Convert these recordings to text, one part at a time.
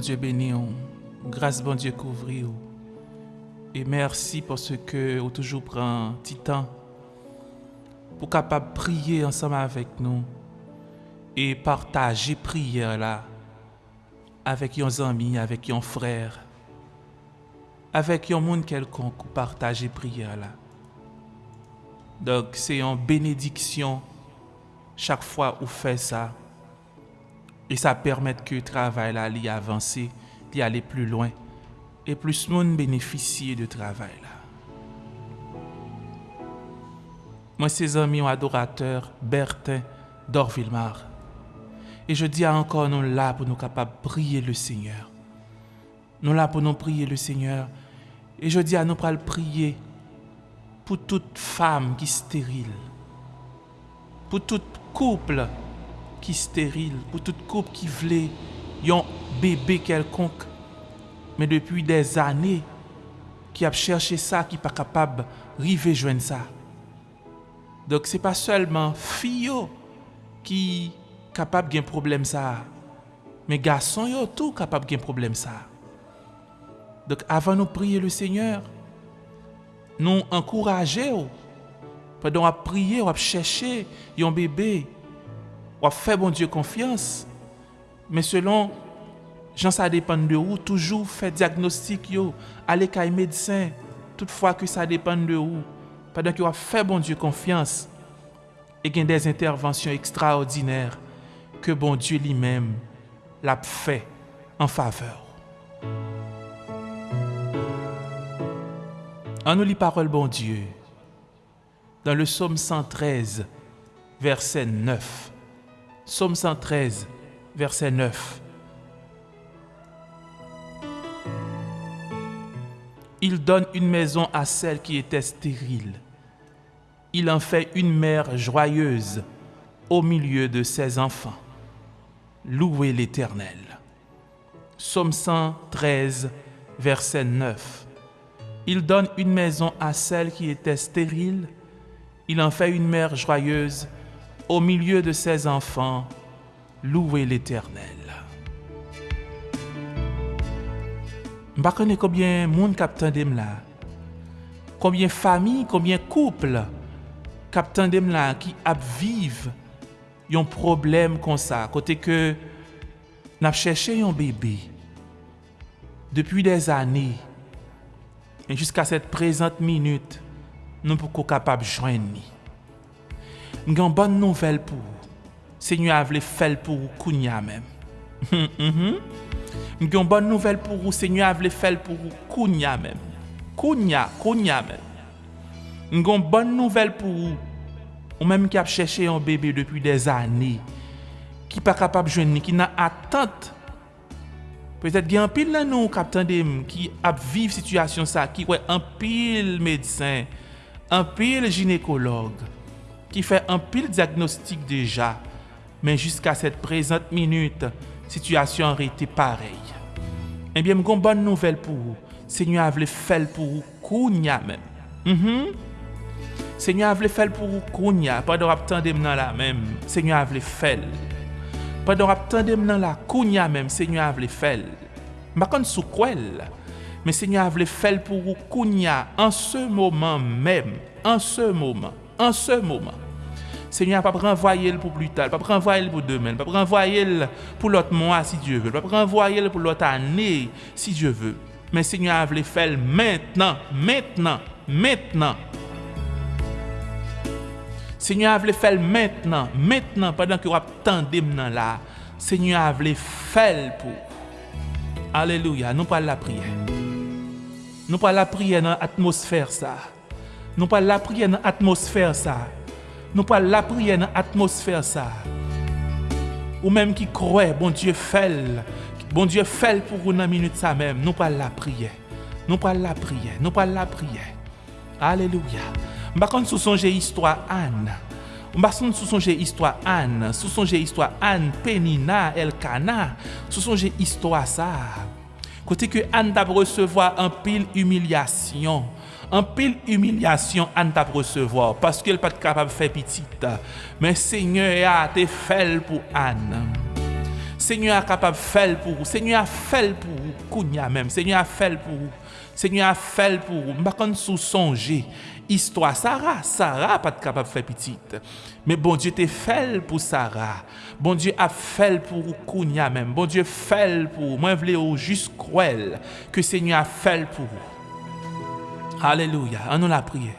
Dieu béni, grâce bon Dieu couvrir. Et merci pour ce que vous toujours prend petit temps pour capable prier ensemble avec nous et partager prière là avec vos amis, avec vos frères, avec un monde quelconque, partager prière là. Donc c'est une bénédiction chaque fois où fait ça. Et ça permet que le travail là, d'y avancer, d'y aller plus loin. Et plus de monde bénéficie de travail là. Moi, ses amis adorateur Bertin d'Orville-Mar. Et je dis encore, nous là pour nous capables prier le Seigneur. Nous là pour nous prier le Seigneur. Et je dis à nous pour prier pour toute femme qui est stérile. Pour tout couple qui stérile. Pour tout couple qui voulait un bébé quelconque. Mais depuis des années, qui a cherché ça, qui n'est pas capable de joindre ça. Donc, ce n'est pas seulement fille qui capable de problème ça. Mais garçons yo tout capable de problème ça. Donc avant de prier le Seigneur, nous encourager pendant à prier, à chercher un bébé, à faire bon Dieu confiance. Mais selon Jean ça dépend de où, toujours faire diagnostic yo, aller chez médecin, toutefois que ça dépend de où. Pendant que vous fait bon Dieu confiance et a des interventions extraordinaires que bon Dieu lui-même l'a fait en faveur. En nous lit parole bon Dieu dans le psaume 113, verset 9. Psaume 113, verset 9. Il donne une maison à celle qui était stérile. Il en fait une mère joyeuse au milieu de ses enfants. Louez l'Éternel. Psaume 113, verset 9. Il donne une maison à celle qui était stérile. Il en fait une mère joyeuse au milieu de ses enfants, louez l'Éternel. Mba konen koubyen moun kap tendem la, koubyen fami, koubyen kouple kap tendem la ki ap vive yon problem kon sa, kote ke nap chèche yon bebe depi des anè, en jiska set prezant minute, nou pou kou kapap jwen ni. Mgan bon nouvel pou ou. Senyo avle fel pou ou kounya men. Mgan bon nouvel pou ou. Senyo avle fel pou ou kounya men. Kounya, kounya men. Mgan bon nouvel pou ou. Ou menm ki ap chèche yon bebe depi des anè, ki pa kapap jwenni, ki nan atant. Petèt gen anpil nan nou kap tandem, ki ap viv situasyon sa, ki wè anpil medsen, anpil ginekolog, qui fait un pile diagnostic déjà. Mais jusqu'à cette présente minute, situation aurait été pareille. Eh bien, une bonne nouvelle pour vous. Seigneur a voulu faire pour vous, kounya même. Mm -hmm. Seigneur a voulu faire pour vous, kounya. Pendant que vous là même, Seigneur a voulu faire. Pendant que vous là, kounya même, Seigneur a voulu faire. Je ne sais pas mais Seigneur a voulu faire pour vous, kounya, en ce moment même, en ce moment, en ce moment. Seigneur, pas renvoyer pour plus tard, pas renvoyer pour demain, pas renvoyer pour l'autre mois si Dieu veut, pas renvoyer pour l'autre année si Dieu veut. Mais Seigneur a faire maintenant, maintenant, maintenant. Seigneur a faire maintenant, maintenant, pendant que vous attendez maintenant là. Seigneur a faire pour. Alléluia. Nous parlons la prière. Nous parlons la prière dans l'atmosphère ça. Nous parlons la prière dans l'atmosphère ça. Nous parlons la prière dans l'atmosphère ça. Ou même qui croit, bon Dieu fait. Bon Dieu fait pour dans minute ça même. Nous parlons la prière. Nous parlons la prière. Nous parlons la prière. Alléluia. Mba kon sou sonje histwa Anne. Mba son sou sonje histwa Anne. Sou sonje histwa Anne, Penina, Elkana. Sou sonje histwa sa. Kote ke Anne tab resevoa an pil humilyasyon. An pil humilyasyon Anne tab resevoa. Paske el pat kapab fe pitit. Men seigne ya te fel pou Anne. Seigneur est capable de faire pour vous. Seigneur a fait pour vous. Même. Seigneur a fait pour vous. Seigneur a fait pour vous. Je sous songer. Histoire Sarah. Sarah pas capable de faire petite. Mais bon Dieu t'a fait pour Sarah. Bon Dieu a fait pour vous. Kounia même. Bon Dieu fait pour vous. Moi, je voulais juste croire que Seigneur a fait pour vous. Alléluia. En nous la prière.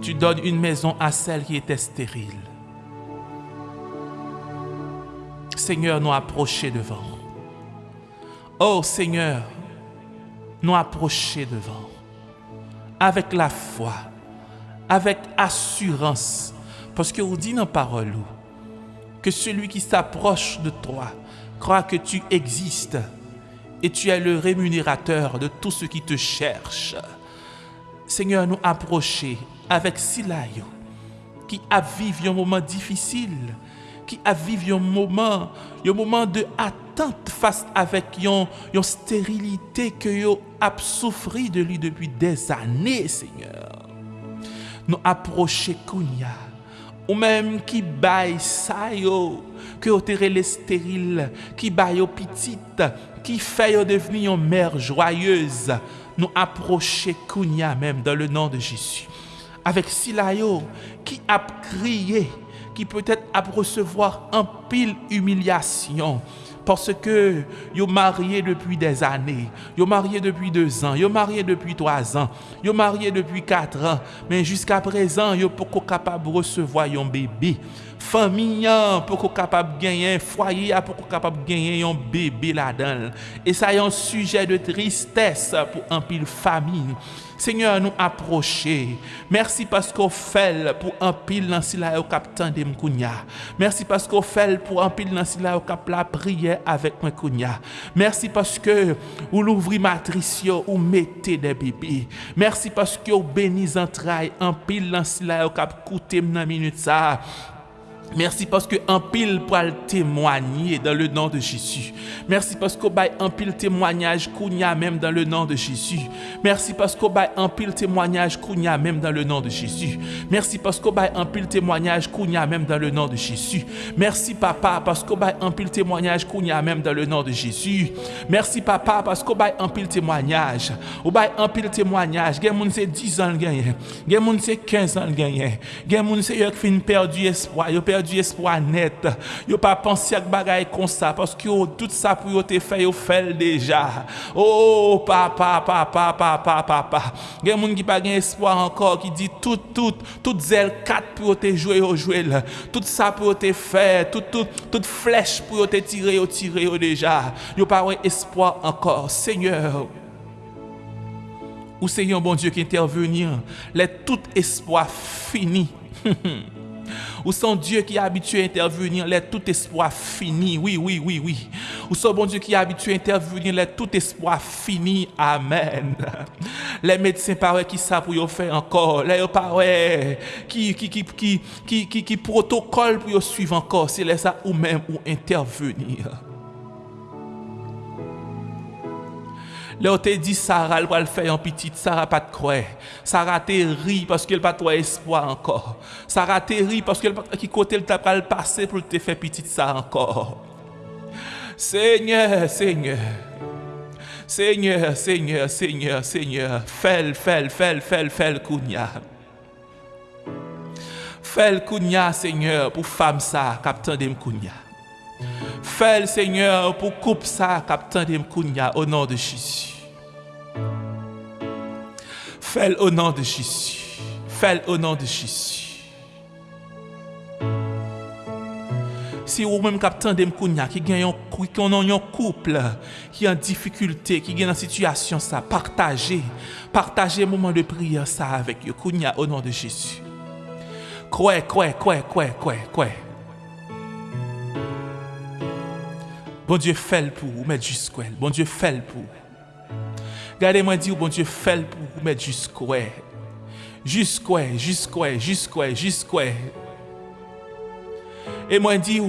Tu donnes une maison à celle qui était stérile. Seigneur, nous approcher devant. Oh Seigneur, nous approcher devant. Avec la foi, avec assurance. Parce que vous dit dans la parole que celui qui s'approche de toi croit que tu existes et tu es le rémunérateur de tout ce qui te cherche. Seigneur, nous approcher avec Silayo, qui a vécu un moment difficile, qui a vécu un moment, un moment de attente face avec une stérilité que yo a souffert de lui depuis des années, Seigneur. Nous approcher Kounia, ou même qui baille que vous les stérile, qui baille petite, qui fait devenir une mère joyeuse, nous approcher Kounia même dans le nom de Jésus. Avec Silayo qui a crié, qui peut-être a recevoir un pile humiliation parce que yo marié depuis des années, yo marié depuis deux ans, yo marié depuis trois ans, yo marié depuis quatre ans, mais jusqu'à présent yo pas capable de recevoir un bébé famille pour qu'on capable gagner foyer pour qu'on capable gagner un bébé là-dedans et ça est un sujet de tristesse pour un pile famille Seigneur, nous approcher. Merci parce qu'on fait pour un pile dans au capitaine de. Merci parce qu'on fait pour un pile dans au cap la prière avec Mkounia. Merci parce que vous l'ouvrez matrice, ou mettez des bébés. Merci parce que vous bénissez entrailles un pile dans au cap coûter dans minute ça. Merci parce que un pile pour témoigner dans le nom de Jésus. Merci parce qu'on bail un pile témoignage kounya même dans le nom de Jésus. Merci parce qu'on bail un pile témoignage kounya même dans le nom de Jésus. Merci parce qu'on bail un pile témoignage kounya même dans le nom de Jésus. Merci papa parce qu'on bail un pile témoignage kounya même dans le nom de Jésus. Merci papa parce qu'on bail un pile témoignage. Ou bail un pile témoignage. Gen moun c'est 10 ans gagné. Gen moun c'est 15 ans gagné. Gen moun c'est yo fin perdu espoir. Yo du espoir net. Yo pas pensé à bagaille comme ça parce que tout ça pour yo te fait yo fait déjà. Oh papa papa papa papa. A moun qui pas espoir encore qui dit tout tout tout zèle 4 pour te jouer yo jouer Tout ça pour te faire, tout tout toute flèche pour te tirer yo tirer yo déjà. Yo pas espoir encore. Seigneur, ou Seigneur bon Dieu qui intervenir, les tout espoir fini. Ou son Dieu qui est habitué à intervenir, les tout espoir fini. Oui, oui, oui, oui. Ou son bon Dieu qui est habitué à intervenir, les tout espoir fini. Amen. Les médecins paraît qui savent pour faire encore. Les paraît qui qui qui qui qui qui, qui protocole suivre encore. C'est là ça ou même ou intervenir. Le ou te di Sarah l pral fè yon pitit, Sarah pat kwe. Sarah te ri paske l pat wè espoi ankor. Sarah te ri paske l pat ki kote l ta pral pase pou te fè pitit sa ankor. Seigneur, Seigneur. Seigneur, Seigneur, Seigneur, Seigneur. Fèl, fèl, fèl, fèl, fèl kounya. Fèl kounya, Seigneur, pou fam sa kap tendem kounya. Fais Seigneur, pour coupe ça, captain de au nom de Jésus. Fais au nom de Jésus. Fais au nom de Jésus. Si vous même captain de qui gagne un couple qui est en difficulté, qui est en situation ça, partagez, partagez un moment de prière ça avec vous, au nom de Jésus. Quoi, quoi, quoi, quoi, quoi, quoi? Bon Dieu fait pour vous, mais jusqu'où Bon Dieu fait pour vous. Regardez-moi dire, bon Dieu, fait pour vous mettre jusqu'où Jusqu'où, jusqu'où, jusqu'où, jusqu'où. Et moi dis,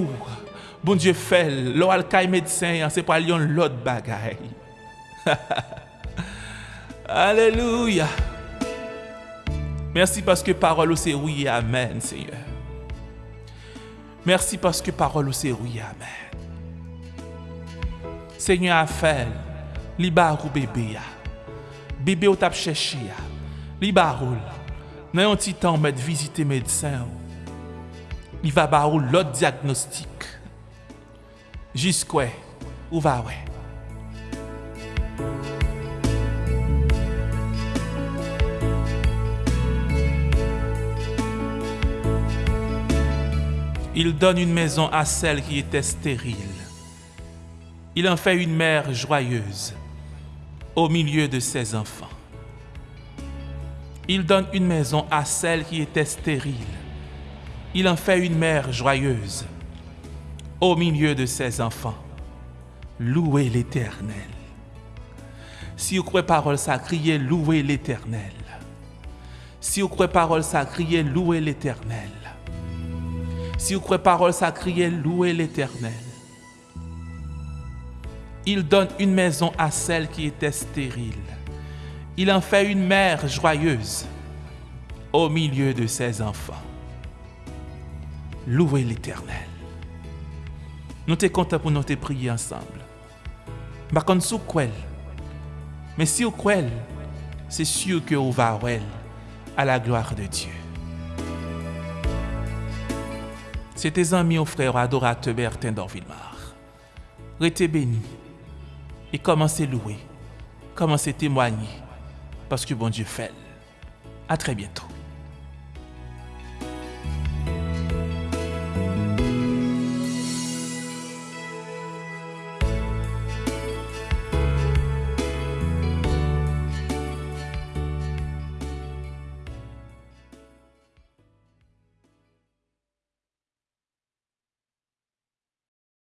bon Dieu, fait, l'oral médecin, c'est pas l'autre bagaille. Alléluia. Merci parce que parole c'est oui amen, Seigneur. Merci parce que parole c'est oui, amen. Senyon a fel, li barou bebe ya. Bebe ou tap cheshi ya. Li barou, nan yon ti tan met vizite medsen ou. Li va barou lot diagnostik. Jiskwe, ou va we. Il donne une maison à celle qui était stérile. Il en fait une mère joyeuse au milieu de ses enfants. Il donne une maison à celle qui était stérile. Il en fait une mère joyeuse au milieu de ses enfants. Louez l'Éternel. Si vous croyez parole ça, louez l'Éternel. Si vous croyez parole ça, louez l'Éternel. Si vous croyez parole ça, louez l'Éternel. Il donne une maison à celle qui était stérile. Il en fait une mère joyeuse au milieu de ses enfants. Louez l'Éternel. Nous sommes contents pour nous prier ensemble. Sous quoi Mais si vous c'est sûr que vous va à la gloire de Dieu. C'est tes amis frères adorateurs Bertin d'Orville-Mar. Restez bénis et commencez louer, commencez témoigner parce que bon Dieu fait. À très bientôt.